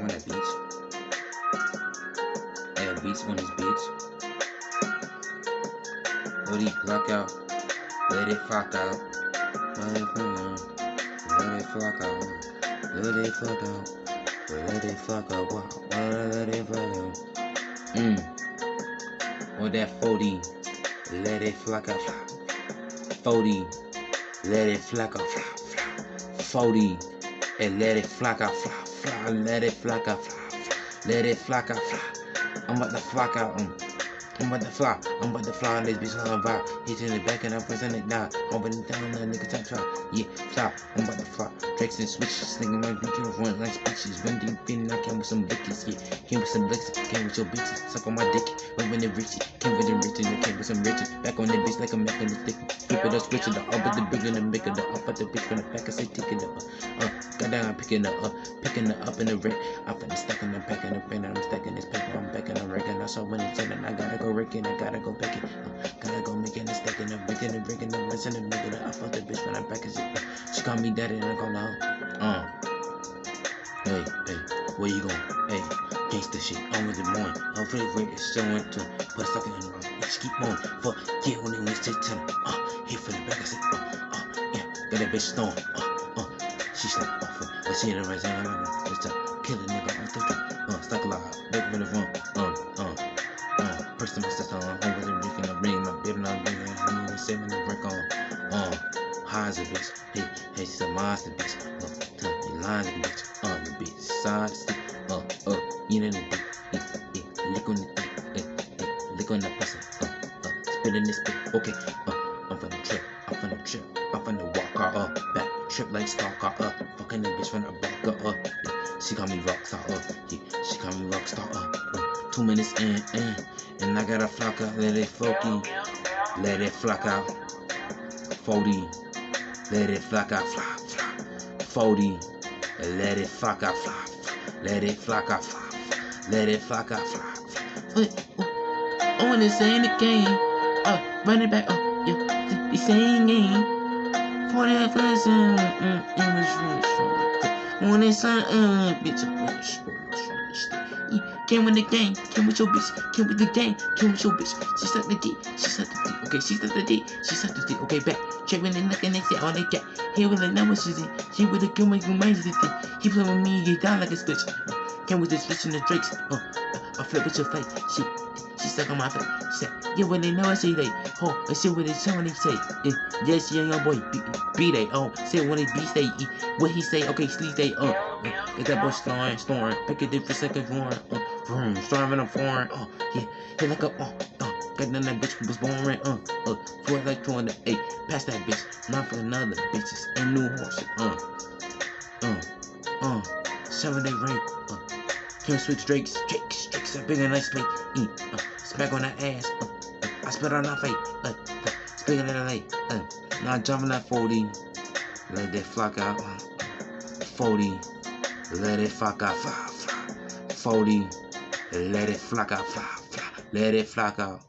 on that beach. Add beats on this bitch. Hoodie block out. Let it flock out. Let it flock out. Let it flock out. Let it flock out. Let it flock out. Let it flock out. Mmm. On that 40. Let it flock out. 40. Let it flock out. 40. And let it flock out. Let it flock out. Let it flock out. I'm about to out. Um. I'm about to fly, I'm about to fly on this bitch on vibe. Hit in the back and I'm pressing it down. Open it down, that nigga top try. Yeah, fly, I'm about to fly. Drakes and switches, nigga, my bitch on run like speeches. Run deep in, I came with some blickies, yeah. Came with some blicks, came with your bitches. Suck on my dick, went with the richie. Came with the riches, came with some riches. Back on the bitch like I'm making the stick. Flip it up, switch it up, up at the bigger than bigger the up at the bitch from the back, I say tick it up. Uh, got down, picking it up, picking up in the red. I'm finna stack and I'm packing the pen, I'm stacking this paper, I'm backing, I'm wrecking. I saw when it's in, I gotta go wrecking, I gotta go back it. Uh, gotta go making a stack and I'm breaking and breaking and messing and making it. I fuck the bitch when I package it. Uh, she call me daddy and I call her. Uh. Hey, hey, where you going? Hey, gangsta shit, I'm with the morning. I'm pretty great, it's showing to put a sucker in the room. Just keep on. Fuck, yeah, when went straight to them. Uh, hit for the back, I said, uh, uh, yeah, got that bitch stone. Uh, uh, she slapped off her. I see it right now. It's a kill a nigga on the Uh, brick on. Uh, highs a bitch. Hey, hey, she's a monster bitch. Uh, tell me lines bitch. Uh, the bitch side stick. Uh, uh, you know the dick. Yeah, yeah, lick on the dick. Yeah, yeah, lick on the pussy. Uh, uh, spit in this spit. Okay, uh, I'm finna trip. I'm finna trip. I'm finna walk her up. Back, trip like stalker up. Fucking the bitch from the back up. Yeah, she call me rockstar up. Yeah, she call me rockstar up. Uh, two minutes in, in. And I got a flock out. Let it flocky. Let it flock out. 40. Let it flock out. Fly, fly. 40. Let it flock out. Fly, fly. Let it flock out. Fly, fly. Let it flock out. Fly, fly. Oh, and it's in the game. Uh, run it back. Uh, yeah, the same game. For that first, uh, uh, it was really When it's uh, uh, bitch, uh, Came with the gang, came with your bitch, came with the gang, came with your bitch. She sucked the D, she sucked the D, okay, she sucked the D, she sucked the D, okay, back. Check when they they say, oh, they got. Here with the numbers, she's in. She with the make me mind the thing. He play with me, get down like a switch. Came with the switch and the drakes, uh, I flip with your face, she. She stuck on my face. She said, yeah, when they know I say they, oh, I see what they say when they say, yeah, yes, yeah, young boy, be, be they, oh, say when they be say, what he say, okay, sleep they, uh, uh, get that boy snoring, snoring, pick a different second roaring, uh, vroom, storming a foreign, uh, yeah, hit like a, uh, uh, got done that bitch was born, uh, uh, for like 208, pass that bitch, not for another bitches, and new horses, uh, uh, uh, seven day rape, uh, can't switch Drakes, Drakes, Drakes, a big and nice plate, uh, smack on that ass, uh, uh, I spit on that face, uh, uh, speaking of the lake, uh, now jumping that 40, let that flock out, uh, 40, let it fuck out, fly, fly, 40, let it flock out, fly, fly, let it flock out.